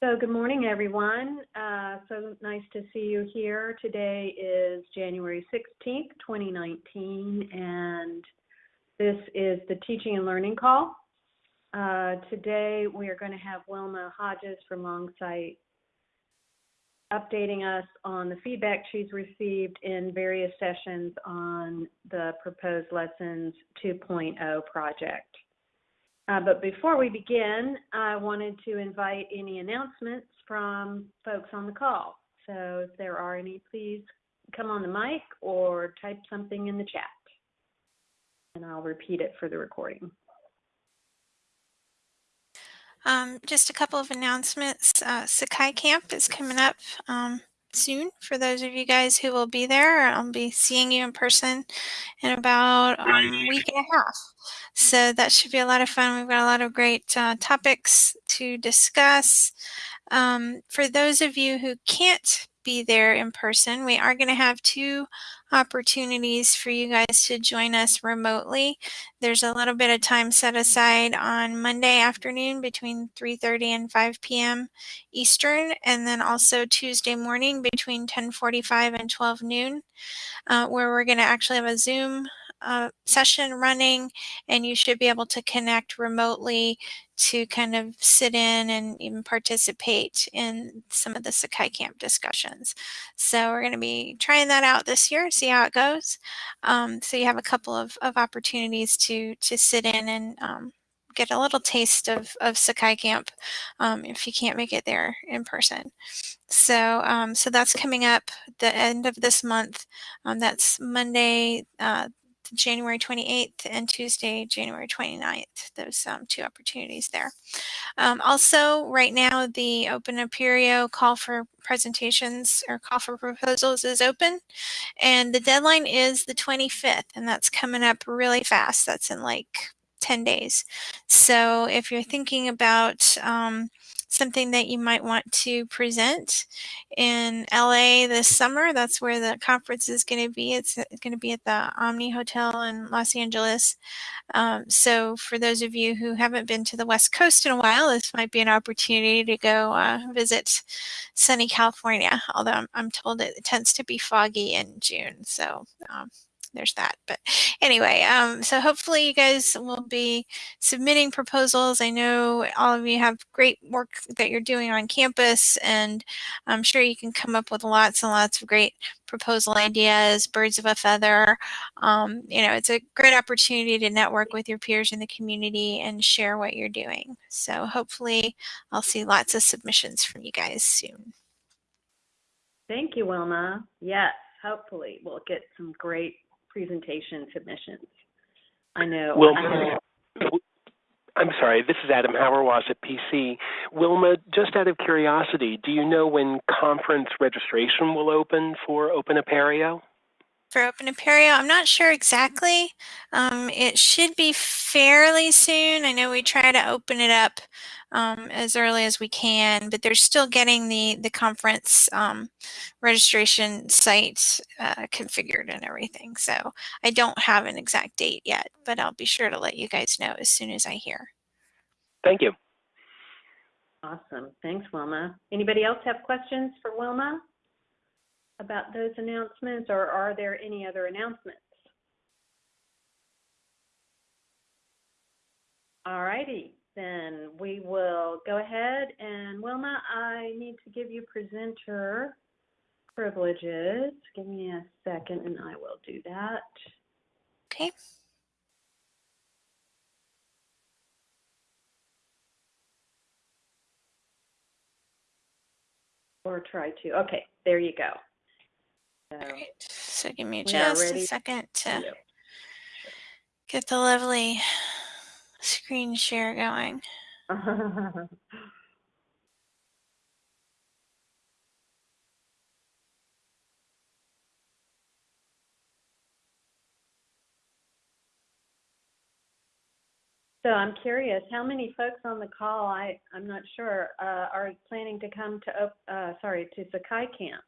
So good morning, everyone. Uh, so nice to see you here. Today is January 16th, 2019, and this is the Teaching and Learning Call. Uh, today we are going to have Wilma Hodges from Longsight updating us on the feedback she's received in various sessions on the proposed Lessons 2.0 project. Uh, but before we begin, I wanted to invite any announcements from folks on the call. So if there are any, please come on the mic or type something in the chat. And I'll repeat it for the recording. Um, just a couple of announcements. Uh, Sakai Camp is coming up um, soon for those of you guys who will be there. I'll be seeing you in person in about um, a week and a half. So that should be a lot of fun. We've got a lot of great uh, topics to discuss. Um, for those of you who can't be there in person, we are going to have two opportunities for you guys to join us remotely. There's a little bit of time set aside on Monday afternoon between 3.30 and 5 p.m. Eastern, and then also Tuesday morning between 10.45 and 12 noon, uh, where we're going to actually have a Zoom uh, session running and you should be able to connect remotely to kind of sit in and even participate in some of the Sakai Camp discussions. So we're going to be trying that out this year, see how it goes. Um, so you have a couple of, of opportunities to, to sit in and um, get a little taste of, of Sakai Camp um, if you can't make it there in person. So, um, so that's coming up the end of this month. Um, that's Monday, uh, January 28th and Tuesday, January 29th. Those um, two opportunities there. Um, also, right now, the Open Apereo call for presentations or call for proposals is open. And the deadline is the 25th, and that's coming up really fast. That's in like 10 days. So if you're thinking about um, something that you might want to present in LA this summer. That's where the conference is going to be. It's going to be at the Omni Hotel in Los Angeles. Um, so for those of you who haven't been to the West Coast in a while, this might be an opportunity to go uh, visit sunny California, although I'm, I'm, told it tends to be foggy in June. So um, there's that. But anyway, um, so hopefully you guys will be submitting proposals. I know all of you have great work that you're doing on campus, and I'm sure you can come up with lots and lots of great proposal ideas, birds of a feather. Um, you know, it's a great opportunity to network with your peers in the community and share what you're doing. So hopefully I'll see lots of submissions from you guys soon. Thank you, Wilma. Yes, hopefully we'll get some great presentation submissions. I know. Well, I'm sorry, this is Adam Hauerwas at PC. Wilma, just out of curiosity, do you know when conference registration will open for Open Apereo? For Open Apereo, I'm not sure exactly. Um, it should be fairly soon. I know we try to open it up um, as early as we can, but they're still getting the, the conference um, registration site uh, configured and everything. So I don't have an exact date yet, but I'll be sure to let you guys know as soon as I hear. Thank you. Awesome. Thanks, Wilma. Anybody else have questions for Wilma about those announcements or are there any other announcements? All righty then we will go ahead and Wilma, I need to give you presenter privileges. Give me a second and I will do that. Okay. Or try to. Okay, there you go. So, All right. So give me just a second to get the lovely screen share going. So I'm curious, how many folks on the call, I, I'm not sure, uh, are planning to come to, uh, sorry, to Sakai Camp?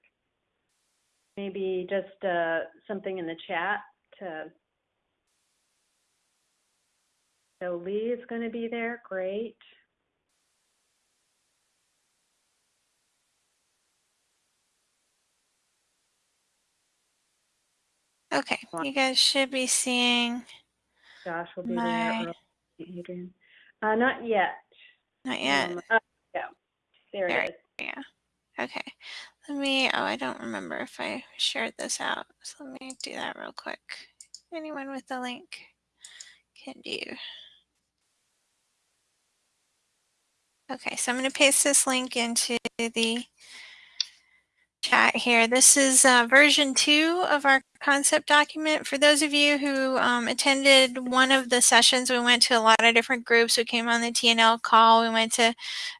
maybe just uh, something in the chat to. So Lee is going to be there. Great. Okay, you guys should be seeing. Josh will be my... Oh, there. Adrian. Uh, not yet. Not um, yet. Um, uh, yeah, there, there it is. Yeah. Okay. Let me, oh, I don't remember if I shared this out. So let me do that real quick. Anyone with the link can do. Okay, so I'm going to paste this link into the chat here. This is uh, version two of our concept document. For those of you who um, attended one of the sessions, we went to a lot of different groups. We came on the TNL call. We went to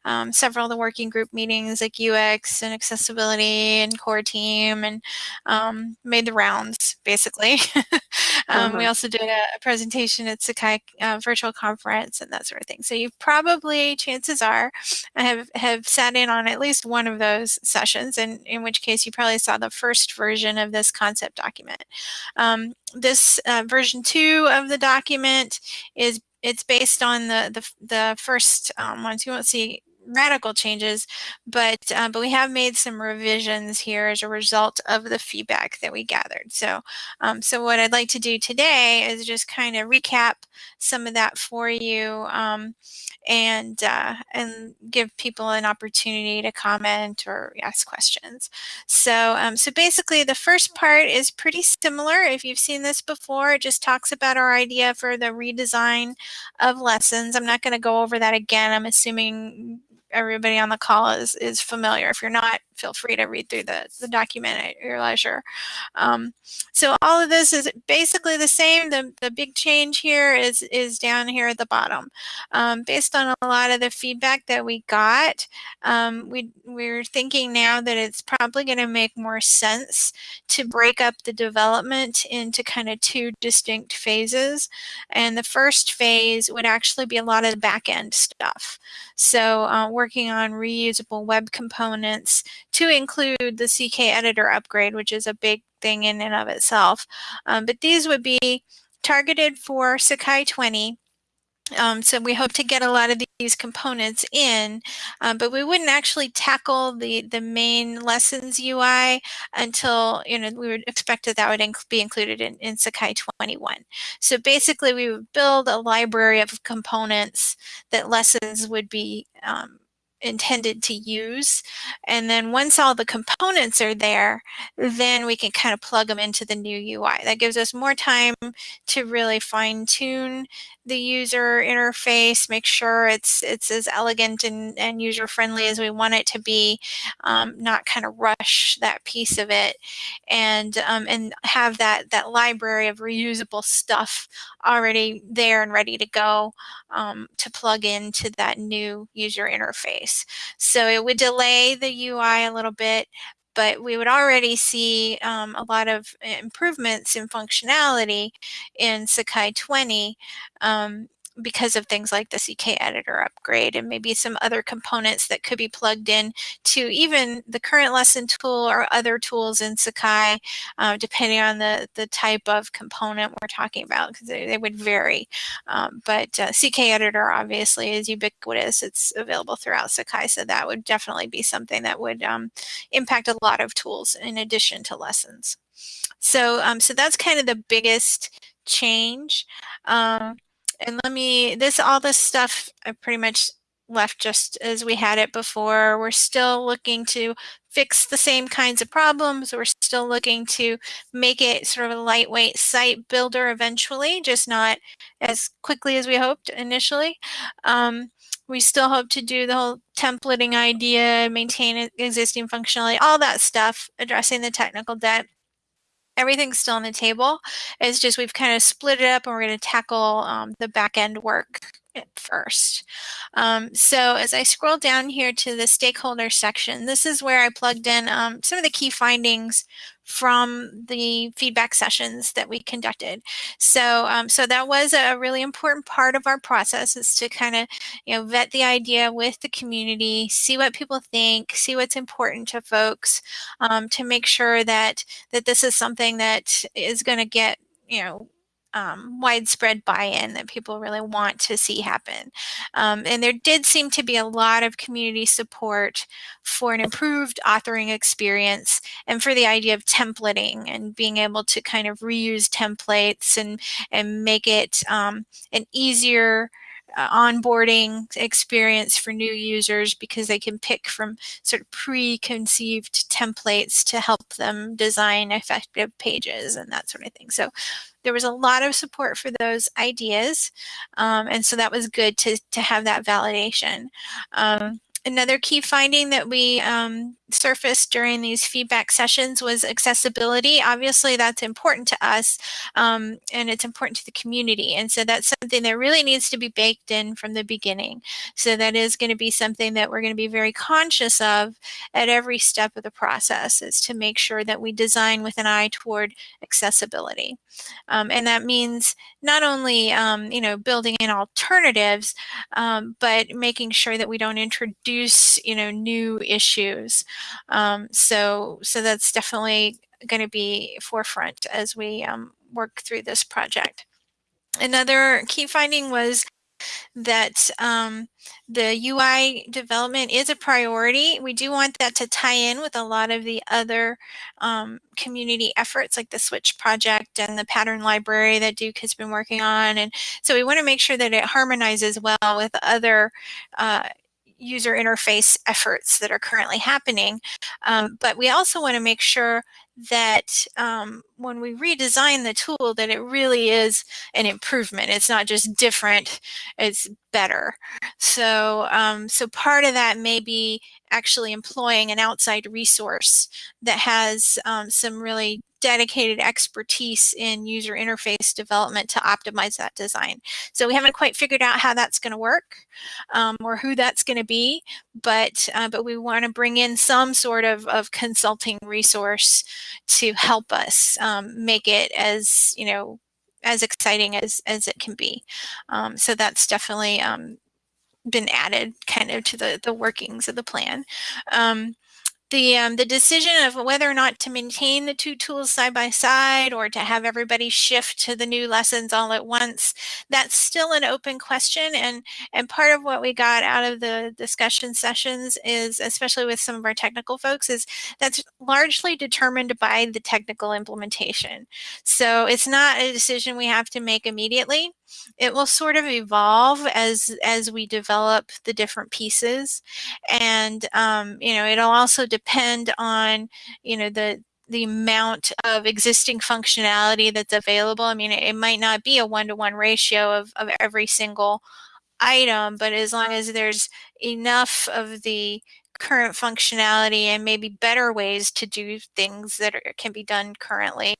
um, several of the working group meetings like UX and accessibility and core team and um, made the rounds basically. um, We Uh-huh. also did a, a presentation at Sakai uh, virtual conference and that sort of thing. So you probably, chances are, have, have sat in on at least one of those sessions and in which case you probably saw the first version of this concept document. Um, this uh, version two of the document is it's based on the the, the first um, ones. You won't see radical changes, but uh, but we have made some revisions here as a result of the feedback that we gathered. So um, so what I'd like to do today is just kind of recap some of that for you um, and uh, and give people an opportunity to comment or ask questions. So um, so basically the first part is pretty similar. If you've seen this before, it just talks about our idea for the redesign of lessons. I'm not going to go over that again. I'm assuming everybody on the call is is familiar. If you're not, feel free to read through the, the document at your leisure. Um, so all of this is basically the same. The, the big change here is, is down here at the bottom. Um, based on a lot of the feedback that we got, um, we, we're thinking now that it's probably going to make more sense to break up the development into kind of two distinct phases. And the first phase would actually be a lot of the back end stuff. So uh, working on reusable web components to include the CK editor upgrade, which is a big thing in and of itself. Um, but these would be targeted for Sakai 20. Um, so we hope to get a lot of these components in, um, but we wouldn't actually tackle the, the main lessons UI until, you know, we would expect that that would inc be included in, in Sakai 21. So basically we would build a library of components that lessons would be um, intended to use. And then once all the components are there, then we can kind of plug them into the new UI. That gives us more time to really fine tune the user interface, make sure it's it's as elegant and, and user friendly as we want it to be, um, not kind of rush that piece of it, and um, and have that that library of reusable stuff already there and ready to go um, to plug into that new user interface. So it would delay the UI a little bit, but we would already see um, a lot of improvements in functionality in Sakai 20 um, because of things like the CK editor upgrade and maybe some other components that could be plugged in to even the current lesson tool or other tools in Sakai, uh, depending on the, the type of component we're talking about, because they, they, would vary. Um, but uh, CK editor obviously is ubiquitous. It's available throughout Sakai, so that would definitely be something that would um, impact a lot of tools in addition to lessons. So, um, so that's kind of the biggest change. Um, and let me, this, all this stuff I pretty much left just as we had it before. We're still looking to fix the same kinds of problems. We're still looking to make it sort of a lightweight site builder eventually, just not as quickly as we hoped initially. Um, we still hope to do the whole templating idea, maintain existing functionality, all that stuff, addressing the technical debt everything's still on the table. It's just we've kind of split it up and we're going to tackle um, the back end work first. Um, so as I scroll down here to the stakeholder section, this is where I plugged in um, some of the key findings from the feedback sessions that we conducted. So, um, so that was a really important part of our process is to kind of, you know, vet the idea with the community, see what people think, see what's important to folks, um, to make sure that that this is something that is going to get, you know, um, widespread buy-in that people really want to see happen. Um, and there did seem to be a lot of community support for an improved authoring experience and for the idea of templating and being able to kind of reuse templates and, and make it um, an easier onboarding experience for new users because they can pick from sort of preconceived templates to help them design effective pages and that sort of thing. So there was a lot of support for those ideas. Um, and so that was good to, to have that validation. Um, Another key finding that we um, surfaced during these feedback sessions was accessibility. Obviously, that's important to us um, and it's important to the community. And so that's something that really needs to be baked in from the beginning. So that is going to be something that we're going to be very conscious of at every step of the process is to make sure that we design with an eye toward accessibility. Um, and that means not only, um, you know, building in alternatives, um, but making sure that we don't introduce, you know, new issues. Um, so, so that's definitely going to be forefront as we um, work through this project. Another key finding was that um, the UI development is a priority. We do want that to tie in with a lot of the other um, community efforts like the Switch project and the pattern library that Duke has been working on. And so we want to make sure that it harmonizes well with other uh, user interface efforts that are currently happening. Um, but we also want to make sure that um, when we redesign the tool that it really is an improvement. It's not just different, it's better. So, um, so part of that may be actually employing an outside resource that has um, some really dedicated expertise in user interface development to optimize that design. So we haven't quite figured out how that's going to work um, or who that's going to be, but uh, but we want to bring in some sort of, of consulting resource to help us um, make it as you know as exciting as as it can be. Um, so that's definitely um, been added kind of to the the workings of the plan. Um, the, um, the decision of whether or not to maintain the two tools side by side or to have everybody shift to the new lessons all at once, that's still an open question. And, and part of what we got out of the discussion sessions is, especially with some of our technical folks, is that's largely determined by the technical implementation. So it's not a decision we have to make immediately it will sort of evolve as as we develop the different pieces and um, you know it'll also depend on you know the the amount of existing functionality that's available. I mean, it, it might not be a one-to-one -one ratio of, of every single item, but as long as there's enough of the current functionality and maybe better ways to do things that are, can be done currently,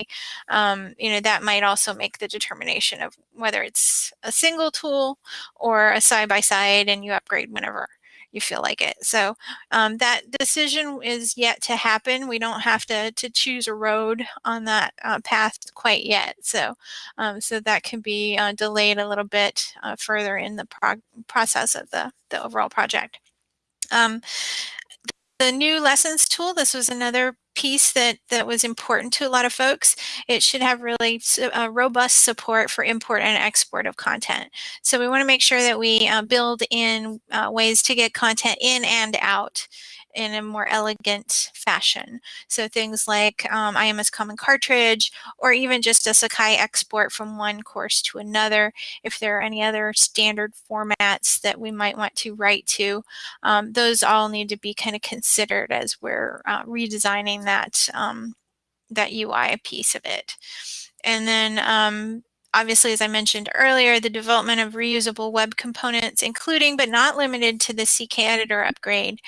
um, you know, that might also make the determination of whether it's a single tool or a side-by-side -side and you upgrade whenever you feel like it. So um, that decision is yet to happen. We don't have to, to choose a road on that uh, path quite yet. So, um, so that can be uh, delayed a little bit uh, further in the process of the, the overall project. Um, the new lessons tool, this was another piece that, that was important to a lot of folks. It should have really uh, robust support for import and export of content. So we want to make sure that we uh, build in uh, ways to get content in and out in a more elegant fashion. So things like um, IMS Common Cartridge, or even just a Sakai export from one course to another. If there are any other standard formats that we might want to write to, um, those all need to be kind of considered as we're uh, redesigning that, um, that UI piece of it. And then um, obviously, as I mentioned earlier, the development of reusable web components, including but not limited to the CK editor upgrade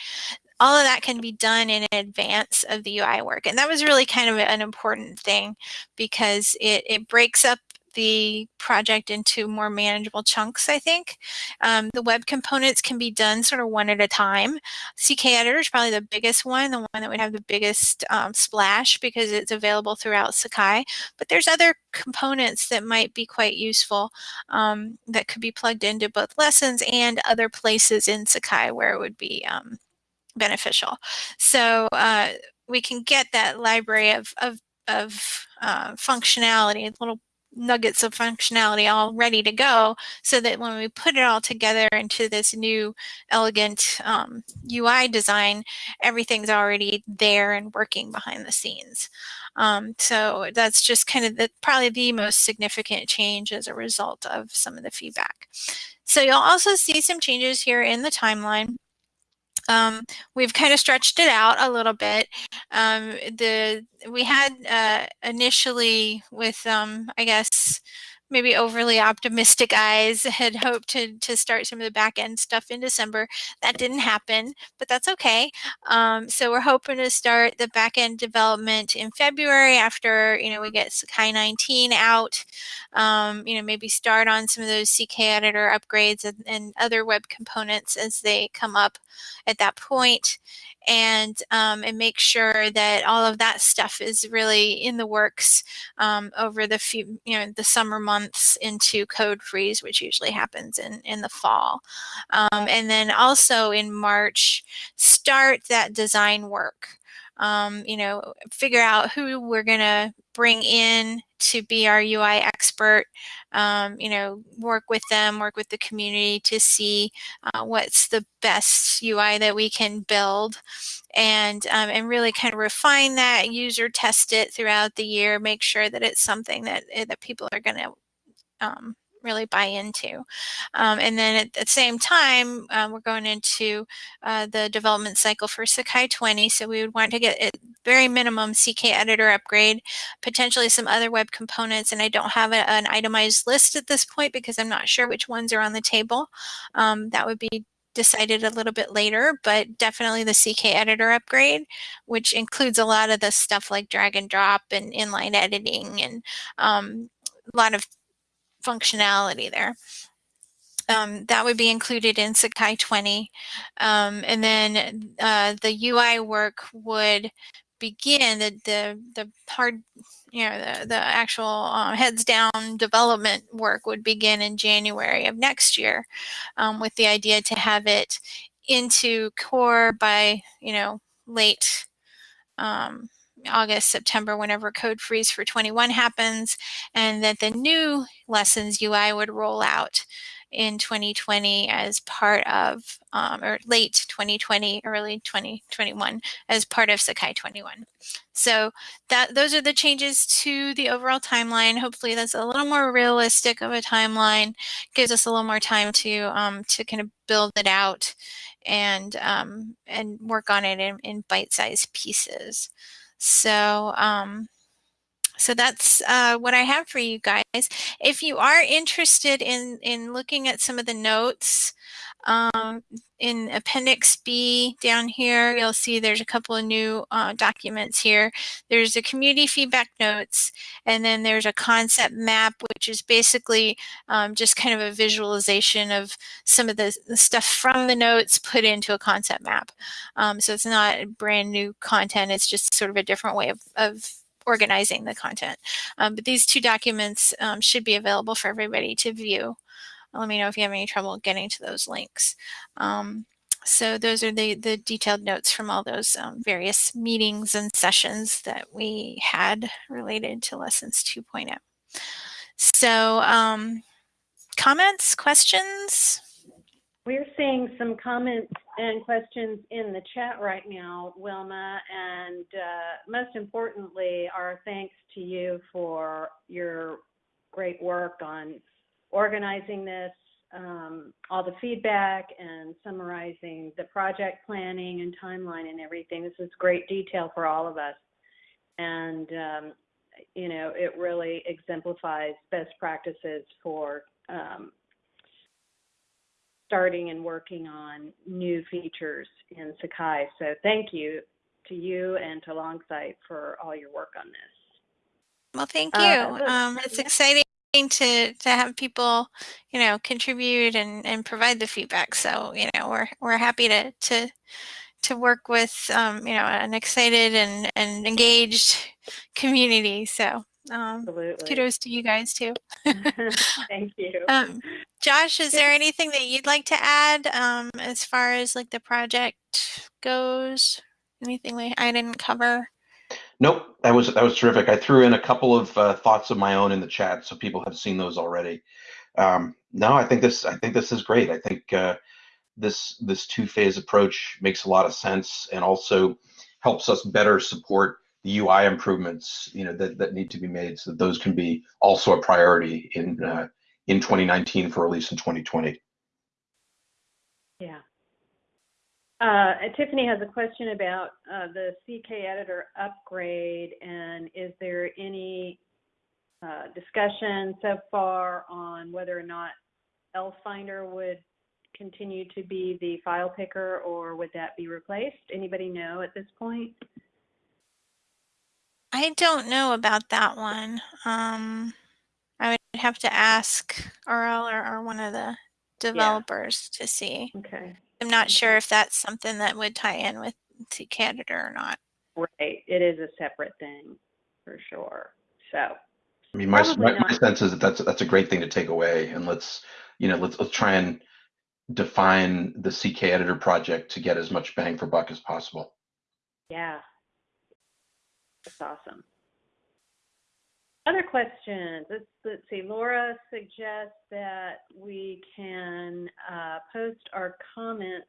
all of that can be done in advance of the UI work. And that was really kind of an important thing because it, it breaks up the project into more manageable chunks, I think. Um, the web components can be done sort of one at a time. CK Editor is probably the biggest one, the one that would have the biggest um, splash because it's available throughout Sakai. But there's other components that might be quite useful um, that could be plugged into both lessons and other places in Sakai where it would be um, beneficial. So uh, we can get that library of, of, of uh, functionality, little nuggets of functionality all ready to go so that when we put it all together into this new elegant um, UI design, everything's already there and working behind the scenes. Um, so that's just kind of the, probably the most significant change as a result of some of the feedback. So you'll also see some changes here in the timeline. Um, we've kind of stretched it out a little bit. Um, the we had uh, initially with um, I guess maybe overly optimistic eyes had hoped to, to start some of the back end stuff in December. That didn't happen, but that's okay. Um, so we're hoping to start the back end development in February after, you know, we get Sakai 19 out, um, you know, maybe start on some of those CK editor upgrades and, and other web components as they come up at that point and um, and make sure that all of that stuff is really in the works um, over the few you know the summer months into code freeze which usually happens in in the fall. Um, and then also in March start that design work um, you know figure out who we're gonna bring in to be our UI expert, um, you know, work with them, work with the community to see uh, what's the best UI that we can build. And, um, and really kind of refine that, user test it throughout the year, make sure that it's something that, eh, that people are going to um, really buy into. Um, and then at the same time, uh, we're going into uh, the development cycle for Sakai 20. So we would want to get at very minimum CK editor upgrade, potentially some other web components. And I don't have a, an itemized list at this point because I'm not sure which ones are on the table. Um, that would be decided a little bit later, but definitely the CK editor upgrade, which includes a lot of the stuff like drag and drop and inline editing and um, a lot of functionality there. Um, that would be included in Sakai 20. Um, and then uh, the UI work would begin, the, the, the hard, you know, the, the actual uh, heads down development work would begin in January of next year um, with the idea to have it into core by, you know, late um, August, September, whenever code freeze for 21 happens, and that the new lessons UI would roll out in 2020 as part of, um, or late 2020, early 2021 as part of Sakai 21. So that those are the changes to the overall timeline. Hopefully that's a little more realistic of a timeline, gives us a little more time to, um, to kind of build it out and, um, and work on it in, in bite-sized pieces. So, um, so that's uh, what I have for you guys. If you are interested in, in looking at some of the notes, um, in Appendix B down here, you'll see there's a couple of new uh, documents here. There's a community feedback notes, and then there's a concept map, which is basically um, just kind of a visualization of some of the, the, stuff from the notes put into a concept map. Um, so it's not brand new content, it's just sort of a different way of, of organizing the content. Um, but these two documents um, should be available for everybody to view let me know if you have any trouble getting to those links. Um, so those are the, the detailed notes from all those um, various meetings and sessions that we had related to Lessons 2.0. So um, comments, questions? We're seeing some comments and questions in the chat right now, Wilma, and uh, most importantly, our thanks to you for your great work on organizing this, um, all the feedback and summarizing the project planning and timeline and everything. This is great detail for all of us. And, um, you know, it really exemplifies best practices for um, starting and working on new features in Sakai. So thank you to you and to Longsight for all your work on this. Well, thank uh, you. Uh, um, it's exciting to to have people you know contribute and and provide the feedback. So you know we're we're happy to to to work with um, you know an excited and and engaged community. So um, kudos to you guys too. Thank you. Um, josh is there anything that you'd like to add um, as far as like the project goes? Anything we i didn't cover Nope, that was that was terrific. I threw in a couple of uh, thoughts of my own in the chat, so people have seen those already. Um, no, I think this I think this is great. I think uh, this this two phase approach makes a lot of sense and also helps us better support the UI improvements you know that, that need to be made so that those can be also a priority in uh, in 2019 for release in 2020. Yeah. Uh, Tiffany has a question about uh, the CK editor upgrade and is there any uh, discussion so far on whether or not elFinder would continue to be the file picker or would that be replaced? Anybody know at this point? I don't know about that one. Um, I would have to ask Earle or, or one of the developers to see. Okay. I'm not sure if that's something that would tie in with CK Editor or not. Right. It is a separate thing for sure. So I mean, my, my, my sense is that that's that's a great thing to take away, and let's you know let's let's try and define the CK editor project to get as much bang for buck as possible. yeah. That's awesome. Other questions? Let's, let's see. Laura suggests that we can uh, post our comments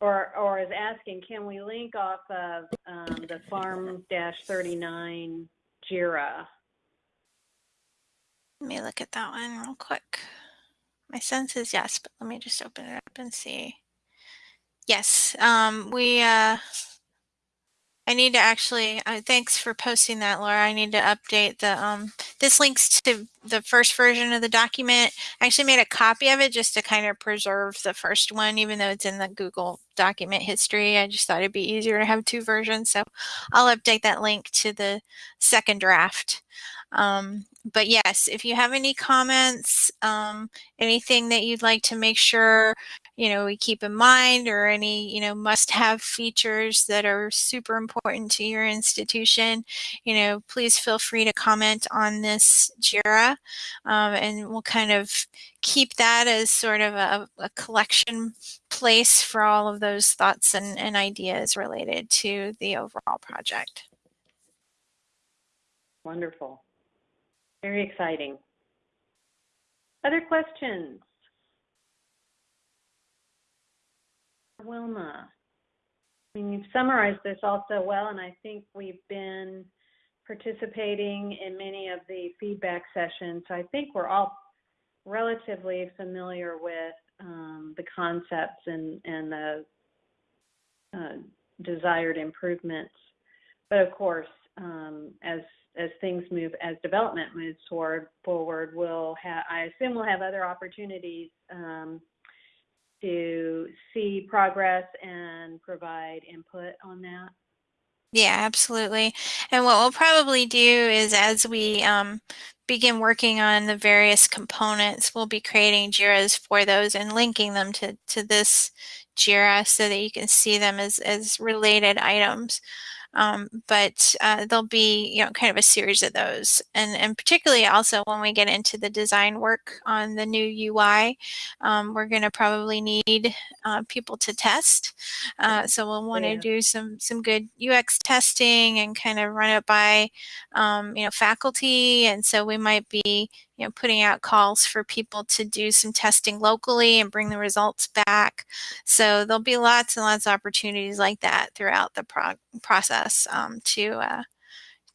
or, or is asking, can we link off of um, the farm-39 JIRA? Let me look at that one real quick. My sense is yes, but let me just open it up and see. Yes, um, we, uh, I need to actually, uh, thanks for posting that, Laura. I need to update the, um, this links to the first version of the document. I actually made a copy of it just to kind of preserve the first one, even though it's in the Google document history. I just thought it'd be easier to have two versions. So I'll update that link to the second draft. Um, but yes, if you have any comments, um, anything that you'd like to make sure, you know, we keep in mind or any, you know, must have features that are super important to your institution, you know, please feel free to comment on this JIRA um, and we'll kind of keep that as sort of a, a collection place for all of those thoughts and, and ideas related to the overall project. Wonderful. Very exciting. Other questions? Wilma, I mean, you've summarized this all so well, and I think we've been participating in many of the feedback sessions. So I think we're all relatively familiar with um, the concepts and, and the uh, desired improvements. But of course, um, as as things move, as development moves toward forward, we'll have. I assume we'll have other opportunities um, to see progress and provide input on that. Yeah, absolutely. And what we'll probably do is as we um, begin working on the various components, we'll be creating JIRAs for those and linking them to, to this JIRA so that you can see them as, as related items. Um, but uh, there'll be, you know, kind of a series of those. And, and particularly also when we get into the design work on the new UI, um, we're going to probably need uh, people to test. Uh, so we'll want to Yeah. do some, some good UX testing and kind of run it by, um, you know, faculty. And so we might be, you know, putting out calls for people to do some testing locally and bring the results back. So there'll be lots and lots of opportunities like that throughout the pro- process um, to uh,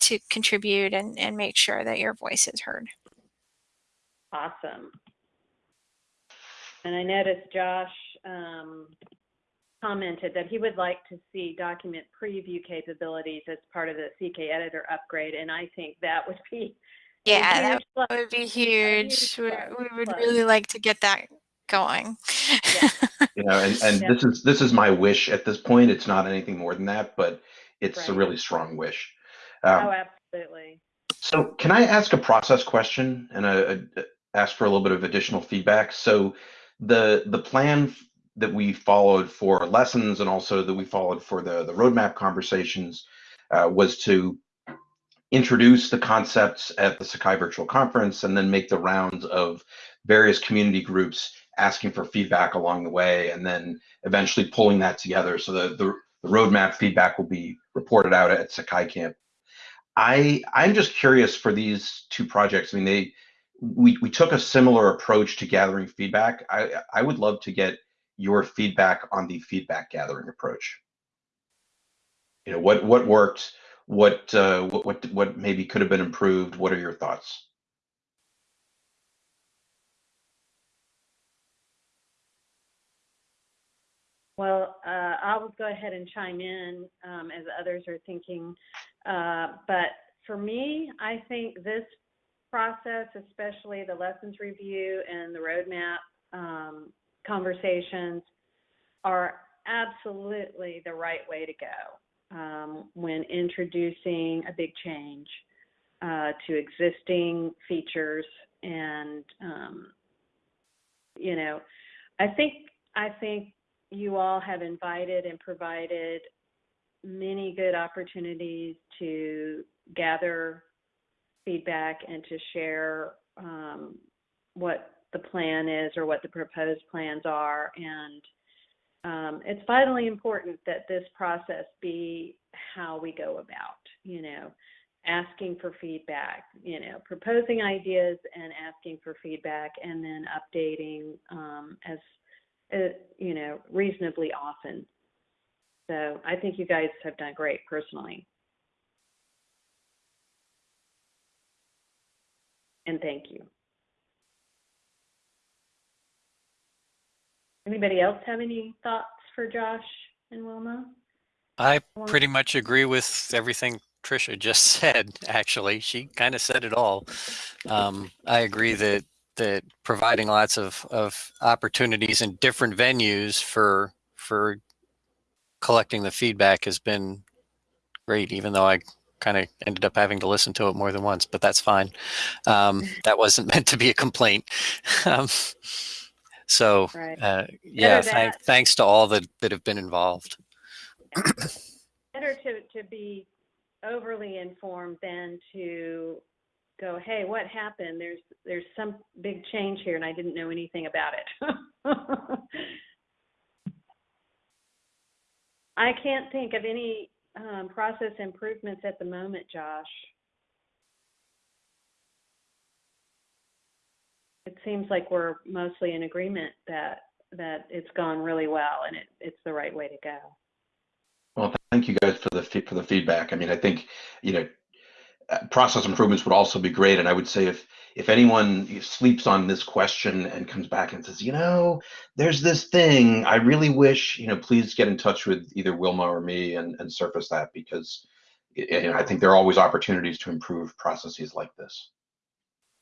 to contribute and, and make sure that your voice is heard. Awesome. And I noticed Josh um, commented that he would like to see document preview capabilities as part of the CK editor upgrade, and I think that would be Yeah, that huge plus. would be huge huge. We, would plus. really like to get that going. Yeah. You know, and, and Yeah. this is this is my wish at this point. It's not anything more than that, but it's a really strong wish. Um, Oh, absolutely. So can I ask a process question and a, a- ask for a little bit of additional feedback? So the the plan that we followed for lessons and also that we followed for the the roadmap conversations uh, was to introduce the concepts at the Sakai Virtual Conference and then make the rounds of various community groups asking for feedback along the way and then eventually pulling that together so the the, the roadmap feedback will be reported out at Sakai Camp. I I'm just curious for these two projects. I mean, they we we took a similar approach to gathering feedback. I I would love to get your feedback on the feedback gathering approach. You know, what what worked, what uh, what what what maybe could have been improved. What are your thoughts? Well, uh, I'll go ahead and chime in um, as others are thinking. Uh, but for me, I think this process, especially the lessons review and the roadmap um, conversations, are absolutely the right way to go um, when introducing a big change uh, to existing features. And um, you know, I think I think you all have invited and provided many good opportunities to gather feedback and to share um, what the plan is or what the proposed plans are. And um, it's vitally important that this process be how we go about, you know, asking for feedback, you know, proposing ideas and asking for feedback and then updating um, as, uh, you know, reasonably often. So I think you guys have done great personally. And thank you. Anybody else have any thoughts for Josh and Wilma? I pretty much agree with everything Trisha just said. Actually, she kind of said it all. Um, I agree that that providing lots of, of opportunities in different venues for for collecting the feedback has been great. Even though I kind of ended up having to listen to it more than once, but that's fine. Um, that wasn't meant to be a complaint. um, so Right. uh, yeah, that- thanks to all that that have been involved. Better to, to be overly informed than to go, hey, what happened? There's there's some big change here and I didn't know anything about it. I can't think of any um, process improvements at the moment, Josh. It seems like we're mostly in agreement that that it's gone really well and it, it's the right way to go. Well, thank you guys for the for the feedback. I mean, I think you know process improvements would also be great, and I would say if if anyone sleeps on this question and comes back and says, you know, there's this thing, I really wish, you know, please get in touch with either Wilma or me and, and surface that because know, I think there are always opportunities to improve processes like this.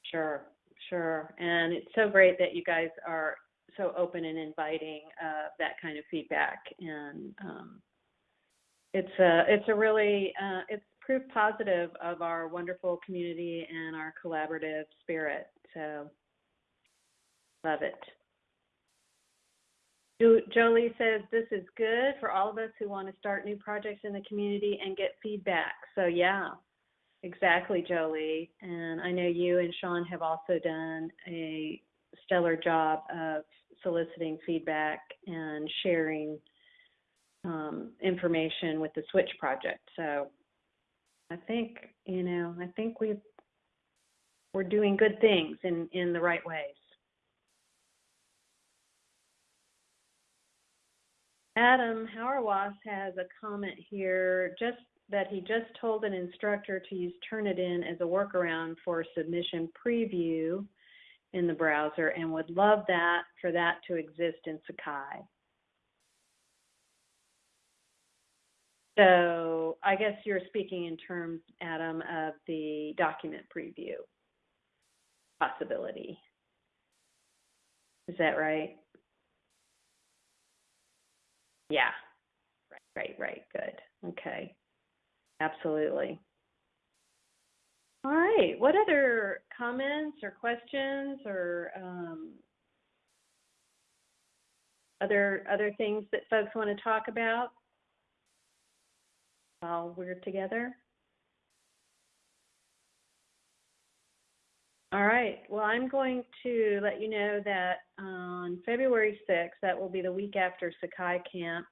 Sure, sure. And it's so great that you guys are so open and inviting uh, that kind of feedback. And um, it's a it's a really uh, it's proof positive of our wonderful community and our collaborative spirit. So love it. Jo- Jolie says this is good for all of us who want to start new projects in the community and get feedback. So yeah, Exactly, Jolie. And I know you and Sean have also done a stellar job of soliciting feedback and sharing um, information with the Switch project. So I think, you know, I think we we're doing good things in, in the right ways. Adam Hauerwas has a comment here, just that he just told an instructor to use Turnitin as a workaround for submission preview in the browser and would love that for that to exist in Sakai. So I guess you're speaking in terms, Adam, of the document preview possibility. Is that right? Yeah. Right, right, right. Good. Okay. Absolutely. All right. What other comments or questions or um, other other things that folks want to talk about while we're together? All right. Well, I'm going to let you know that on February 6th, that will be the week after Sakai Camp,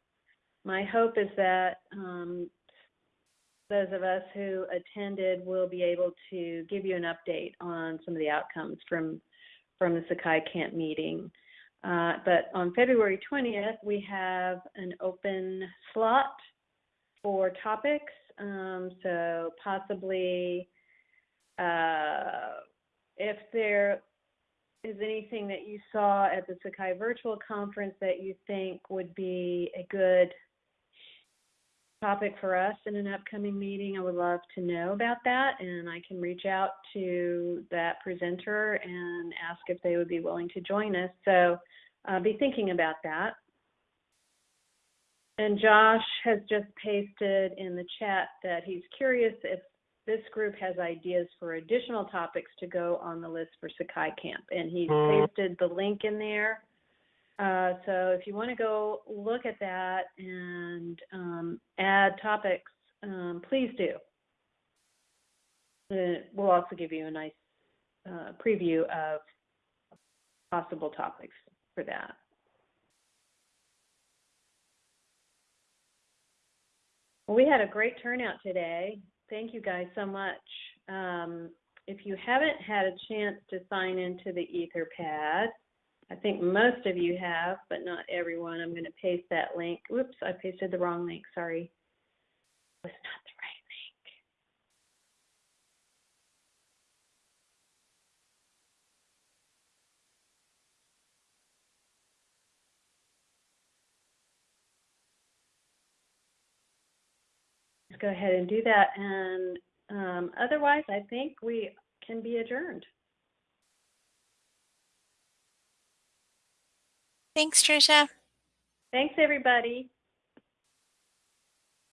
my hope is that um, those of us who attended will be able to give you an update on some of the outcomes from from the Sakai Camp meeting. Uh, but on February 20th, we have an open slot for topics. Um, so possibly, uh, if there is anything that you saw at the Sakai virtual conference that you think would be a good topic for us in an upcoming meeting, I would love to know about that. And I can reach out to that presenter and ask if they would be willing to join us. So uh, be thinking about that. And Josh has just pasted in the chat that he's curious if this group has ideas for additional topics to go on the list for Sakai Camp. And he's pasted the link in there. Uh, so if you want to go look at that and um, add topics, um, please do. We'll also give you a nice uh, preview of possible topics for that. Well, we had a great turnout today. Thank you guys so much. Um, if you haven't had a chance to sign into the Etherpad, I think most of you have, but not everyone. I'm going to paste that link. Whoops, I pasted the wrong link. Sorry. It was not the right link. Let's go ahead and do that. And um, otherwise, I think we can be adjourned. Thanks, Trisha. Thanks, everybody.